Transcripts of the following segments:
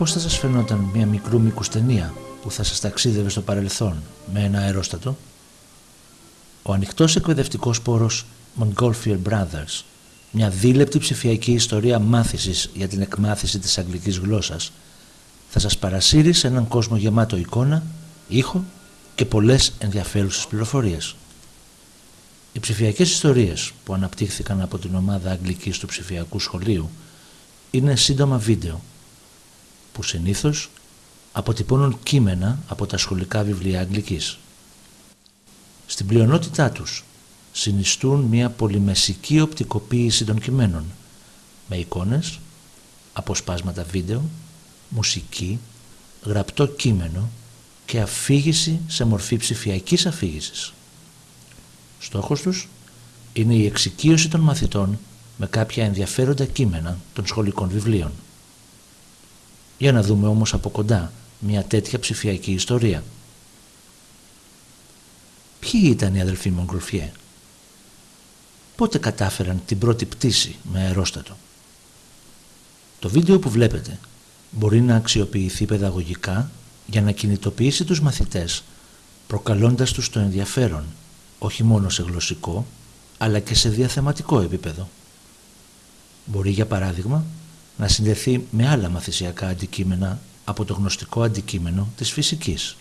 Πώς θα σας φαινόταν μια μικρού μήκους ταινία που θα σας ταξίδευε στο παρελθόν με ένα αερόστατο; Ο ανοιχτός εκπαιδευτικός πόρος Montgolfier Brothers, μια δίλεπτη ψηφιακή ιστορία μάθησης για την εκμάθηση της αγγλικής γλώσσας, θα σας παρασύρει σε έναν κόσμο γεμάτο εικόνα, ήχο και πολλές ενδιαφέρουσες πληροφορίες. Οι ψηφιακές ιστορίες που αναπτύχθηκαν από την ομάδα αγγλικής του ψηφιακού σχολείου είναι σύντομα βίντεο που συνήθως αποτυπώνουν κείμενα από τα σχολικά βιβλία αγγλικής. Στην πλειονότητά τους συνιστούν μια πολυμεσική οπτικοποίηση των κειμένων με εικόνες, αποσπάσματα βίντεο, μουσική, γραπτό κείμενο και αφήγηση σε μορφή ψηφιακής αφήγησης. Στόχος τους είναι η εξοικείωση των μαθητών με κάποια ενδιαφέροντα κείμενα των σχολικών βιβλίων. Για να δούμε όμως από κοντά μια τέτοια ψηφιακή ιστορία. Ποιοι ήταν οι αδελφοί Μογκροφιέ; Πότε κατάφεραν την πρώτη πτήση με αερόστατο; Το βίντεο που βλέπετε μπορεί να αξιοποιηθεί παιδαγωγικά για να κινητοποιήσει τους μαθητές προκαλώντας τους το ενδιαφέρον όχι μόνο σε γλωσσικό αλλά και σε διαθεματικό επίπεδο. Μπορεί για παράδειγμα να συνδεθεί με άλλα μαθησιακά αντικείμενα από το γνωστικό αντικείμενο της φυσικής.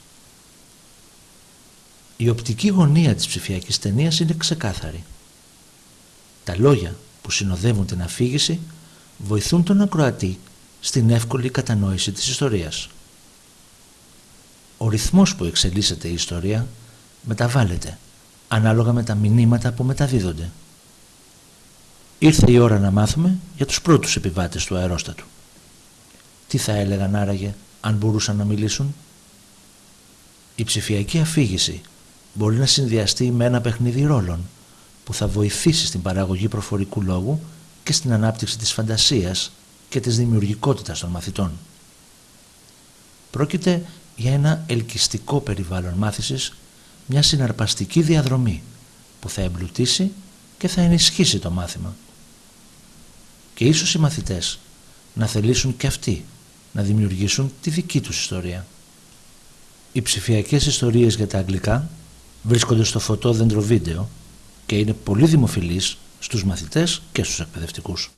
Η οπτική γωνία της ψηφιακής ταινίας είναι ξεκάθαρη. Τα λόγια που συνοδεύουν την αφήγηση βοηθούν τον ακροατή στην εύκολη κατανόηση της ιστορίας. Ο ρυθμός που εξελίσσεται η ιστορία μεταβάλλεται ανάλογα με τα μηνύματα που μεταδίδονται. Ήρθε η ώρα να μάθουμε για τους πρώτους επιβάτες του αερόστατου. Τι θα έλεγαν άραγε αν μπορούσαν να μιλήσουν; Η ψηφιακή αφήγηση μπορεί να συνδυαστεί με ένα παιχνίδι ρόλων που θα βοηθήσει στην παραγωγή προφορικού λόγου και στην ανάπτυξη της φαντασίας και της δημιουργικότητας των μαθητών. Πρόκειται για ένα ελκυστικό περιβάλλον μάθησης, μια συναρπαστική διαδρομή που θα εμπλουτίσει και θα ενισχύσει το μάθημα. Και ίσως οι μαθητές να θελήσουν και αυτοί να δημιουργήσουν τη δική τους ιστορία. Οι ψηφιακές ιστορίες για τα αγγλικά βρίσκονται στο φωτόδεντρο βίντεο και είναι πολύ δημοφιλείς στους μαθητές και στους εκπαιδευτικούς.